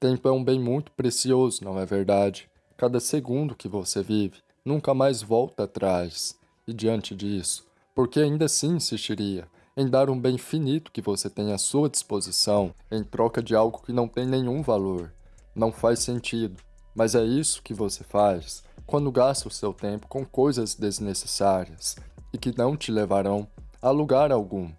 Tempo é um bem muito precioso, não é verdade? Cada segundo que você vive nunca mais volta atrás. E diante disso, por que ainda assim insistiria em dar um bem finito que você tem à sua disposição em troca de algo que não tem nenhum valor? Não faz sentido, mas é isso que você faz quando gasta o seu tempo com coisas desnecessárias e que não te levarão a lugar algum.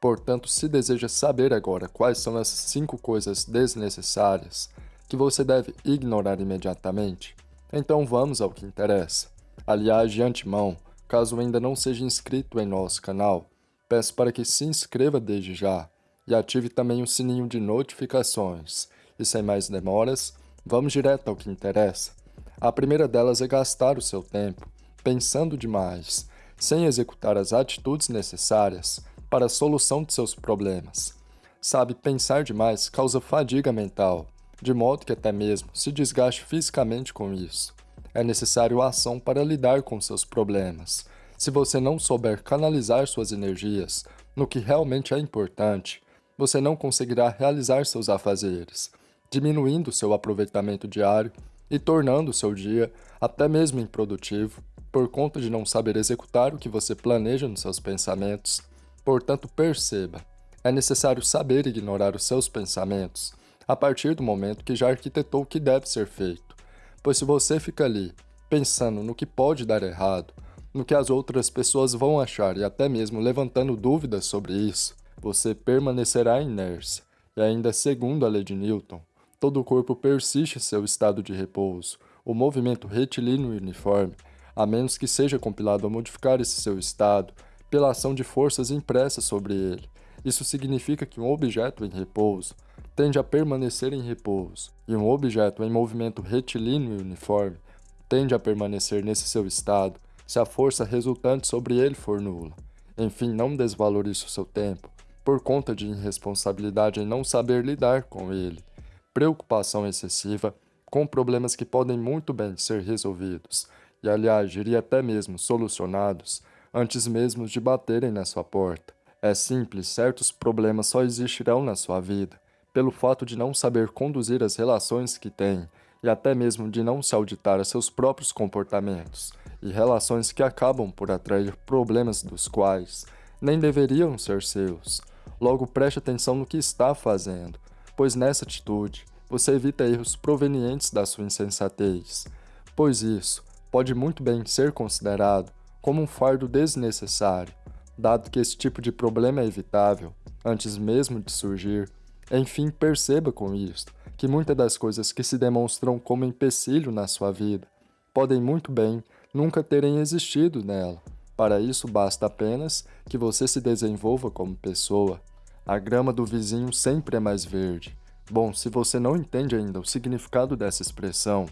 Portanto, se deseja saber agora quais são as cinco coisas desnecessárias que você deve ignorar imediatamente, então vamos ao que interessa. Aliás, de antemão, caso ainda não seja inscrito em nosso canal, peço para que se inscreva desde já e ative também o sininho de notificações. E sem mais demoras, vamos direto ao que interessa. A primeira delas é gastar o seu tempo pensando demais, sem executar as atitudes necessárias para a solução de seus problemas. Sabe, pensar demais causa fadiga mental, de modo que até mesmo se desgaste fisicamente com isso. É necessário ação para lidar com seus problemas. Se você não souber canalizar suas energias no que realmente é importante, você não conseguirá realizar seus afazeres, diminuindo seu aproveitamento diário e tornando seu dia até mesmo improdutivo por conta de não saber executar o que você planeja nos seus pensamentos Portanto, perceba, é necessário saber ignorar os seus pensamentos a partir do momento que já arquitetou o que deve ser feito. Pois se você fica ali, pensando no que pode dar errado, no que as outras pessoas vão achar e até mesmo levantando dúvidas sobre isso, você permanecerá inércia. E ainda segundo a lei de Newton, todo o corpo persiste em seu estado de repouso, o movimento retilíneo uniforme, a menos que seja compilado a modificar esse seu estado pela ação de forças impressas sobre ele. Isso significa que um objeto em repouso tende a permanecer em repouso, e um objeto em movimento retilíneo e uniforme tende a permanecer nesse seu estado se a força resultante sobre ele for nula. Enfim, não desvalorize o seu tempo por conta de irresponsabilidade em não saber lidar com ele, preocupação excessiva com problemas que podem muito bem ser resolvidos, e aliás, diria até mesmo solucionados, antes mesmo de baterem na sua porta. É simples, certos problemas só existirão na sua vida, pelo fato de não saber conduzir as relações que tem, e até mesmo de não se auditar a seus próprios comportamentos, e relações que acabam por atrair problemas dos quais nem deveriam ser seus. Logo preste atenção no que está fazendo, pois nessa atitude você evita erros provenientes da sua insensatez, pois isso pode muito bem ser considerado como um fardo desnecessário, dado que esse tipo de problema é evitável, antes mesmo de surgir. Enfim, perceba com isto que muitas das coisas que se demonstram como empecilho na sua vida podem muito bem nunca terem existido nela. Para isso, basta apenas que você se desenvolva como pessoa. A grama do vizinho sempre é mais verde. Bom, se você não entende ainda o significado dessa expressão,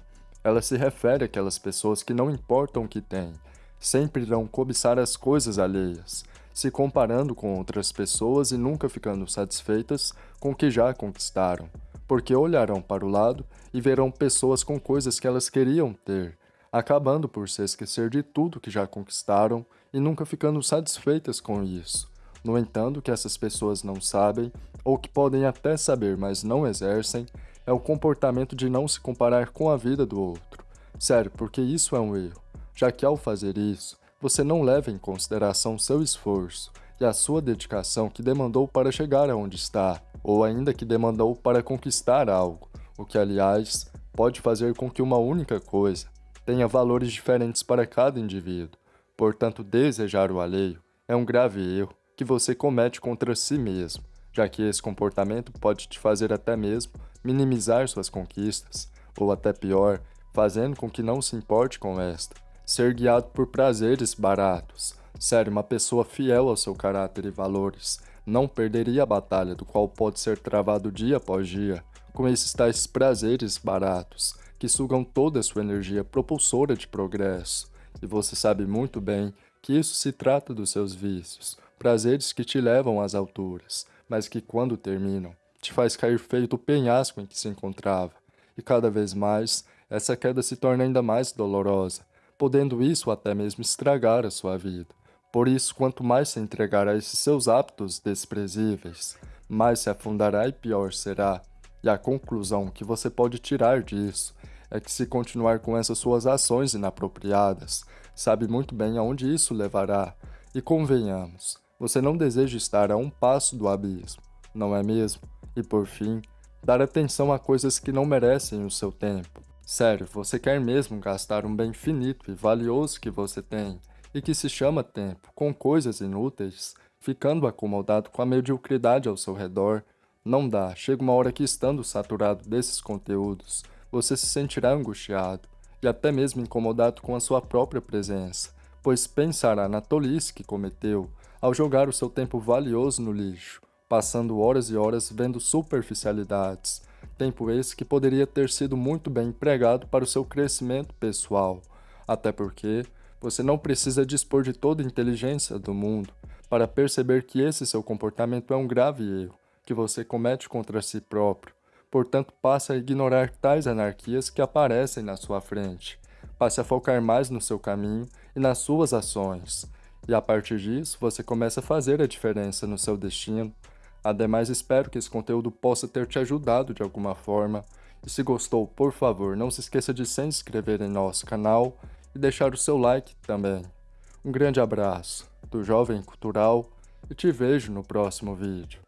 ela se refere àquelas pessoas que não importam o que têm, sempre irão cobiçar as coisas alheias, se comparando com outras pessoas e nunca ficando satisfeitas com o que já conquistaram, porque olharão para o lado e verão pessoas com coisas que elas queriam ter, acabando por se esquecer de tudo que já conquistaram e nunca ficando satisfeitas com isso. No entanto, o que essas pessoas não sabem, ou que podem até saber, mas não exercem, é o comportamento de não se comparar com a vida do outro. Sério, porque isso é um erro já que ao fazer isso, você não leva em consideração seu esforço e a sua dedicação que demandou para chegar aonde está, ou ainda que demandou para conquistar algo, o que, aliás, pode fazer com que uma única coisa tenha valores diferentes para cada indivíduo. Portanto, desejar o alheio é um grave erro que você comete contra si mesmo, já que esse comportamento pode te fazer até mesmo minimizar suas conquistas, ou até pior, fazendo com que não se importe com esta, ser guiado por prazeres baratos. Sério, uma pessoa fiel ao seu caráter e valores não perderia a batalha do qual pode ser travado dia após dia com esses tais prazeres baratos que sugam toda a sua energia propulsora de progresso. E você sabe muito bem que isso se trata dos seus vícios, prazeres que te levam às alturas, mas que quando terminam, te faz cair feito o penhasco em que se encontrava. E cada vez mais, essa queda se torna ainda mais dolorosa, podendo isso até mesmo estragar a sua vida. Por isso, quanto mais se entregar a esses seus hábitos desprezíveis, mais se afundará e pior será. E a conclusão que você pode tirar disso é que se continuar com essas suas ações inapropriadas, sabe muito bem aonde isso levará. E convenhamos, você não deseja estar a um passo do abismo, não é mesmo? E por fim, dar atenção a coisas que não merecem o seu tempo. Sério, você quer mesmo gastar um bem finito e valioso que você tem, e que se chama tempo, com coisas inúteis, ficando acomodado com a mediocridade ao seu redor? Não dá, chega uma hora que estando saturado desses conteúdos, você se sentirá angustiado e até mesmo incomodado com a sua própria presença, pois pensará na tolice que cometeu ao jogar o seu tempo valioso no lixo, passando horas e horas vendo superficialidades, tempo esse que poderia ter sido muito bem empregado para o seu crescimento pessoal, até porque você não precisa dispor de toda a inteligência do mundo para perceber que esse seu comportamento é um grave erro que você comete contra si próprio. Portanto, passe a ignorar tais anarquias que aparecem na sua frente. Passe a focar mais no seu caminho e nas suas ações. E a partir disso, você começa a fazer a diferença no seu destino. Ademais, espero que esse conteúdo possa ter te ajudado de alguma forma. E se gostou, por favor, não se esqueça de se inscrever em nosso canal e deixar o seu like também. Um grande abraço do Jovem Cultural e te vejo no próximo vídeo.